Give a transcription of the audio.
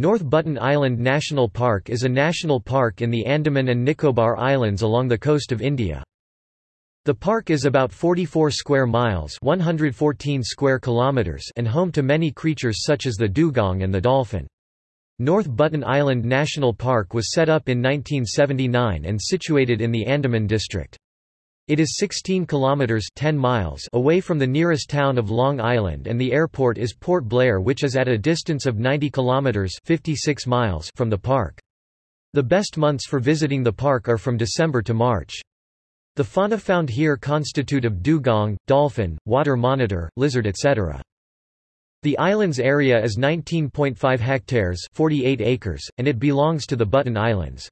North Button Island National Park is a national park in the Andaman and Nicobar Islands along the coast of India. The park is about 44 square miles 114 square kilometers and home to many creatures such as the dugong and the dolphin. North Button Island National Park was set up in 1979 and situated in the Andaman district. It is 16 kilometers 10 miles away from the nearest town of Long Island and the airport is Port Blair which is at a distance of 90 kilometers 56 miles from the park. The best months for visiting the park are from December to March. The fauna found here constitute of dugong, dolphin, water monitor, lizard etc. The island's area is 19.5 hectares 48 acres, and it belongs to the Button Islands.